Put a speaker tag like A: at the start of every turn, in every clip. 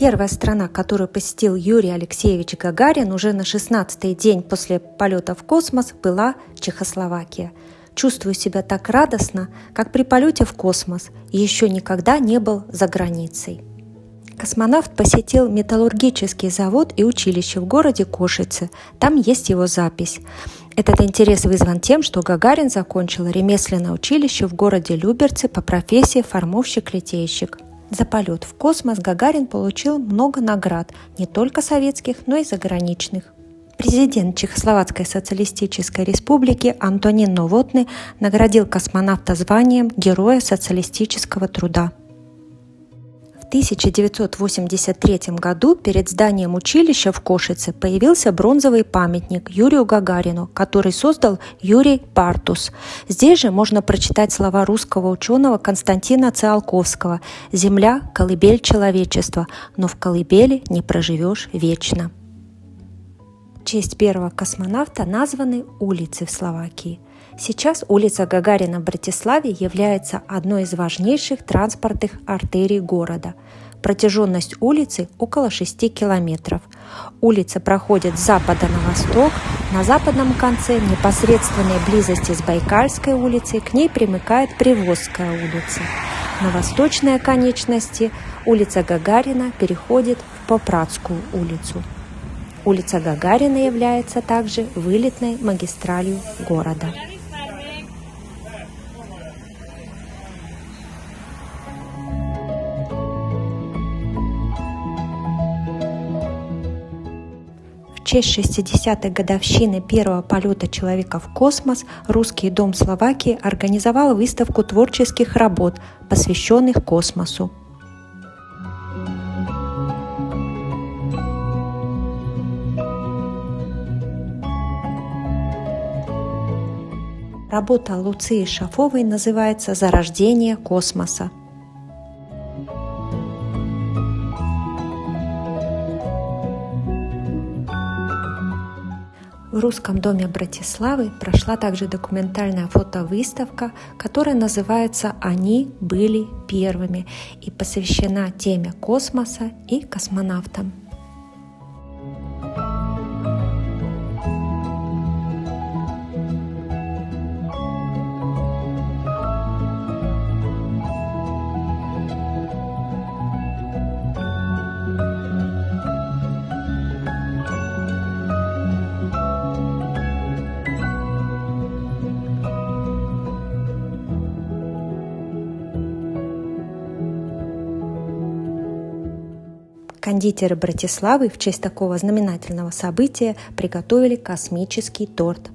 A: Первая страна, которую посетил Юрий Алексеевич Гагарин уже на 16-й день после полета в космос, была Чехословакия. Чувствую себя так радостно, как при полете в космос, и еще никогда не был за границей. Космонавт посетил металлургический завод и училище в городе Кошице. Там есть его запись. Этот интерес вызван тем, что Гагарин закончил ремесленное училище в городе Люберцы по профессии формовщик-литейщик. За полет в космос Гагарин получил много наград, не только советских, но и заграничных. Президент Чехословацкой социалистической республики Антонин Новотный наградил космонавта званием Героя социалистического труда. 1983 году перед зданием училища в Кошице появился бронзовый памятник Юрию Гагарину, который создал Юрий Партус. Здесь же можно прочитать слова русского ученого Константина Циолковского «Земля – колыбель человечества, но в колыбели не проживешь вечно». В честь первого космонавта названы улицы в Словакии – Сейчас улица Гагарина в Братиславе является одной из важнейших транспортных артерий города. Протяженность улицы около 6 километров. Улица проходит с запада на восток. На западном конце, непосредственной близости с Байкальской улицей, к ней примыкает Привозская улица. На восточной оконечности улица Гагарина переходит в Попратскую улицу. Улица Гагарина является также вылетной магистралью города. Честь 60-й годовщины первого полета человека в космос Русский дом Словакии организовал выставку творческих работ, посвященных космосу. Работа Луции Шафовой называется «Зарождение космоса». В Русском доме Братиславы прошла также документальная фотовыставка, которая называется «Они были первыми» и посвящена теме космоса и космонавтам. Кондитеры Братиславы в честь такого знаменательного события приготовили космический торт.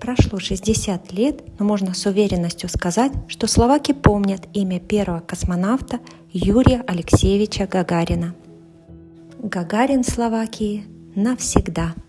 A: Прошло 60 лет, но можно с уверенностью сказать, что словаки помнят имя первого космонавта Юрия Алексеевича Гагарина. Гагарин Словакии навсегда –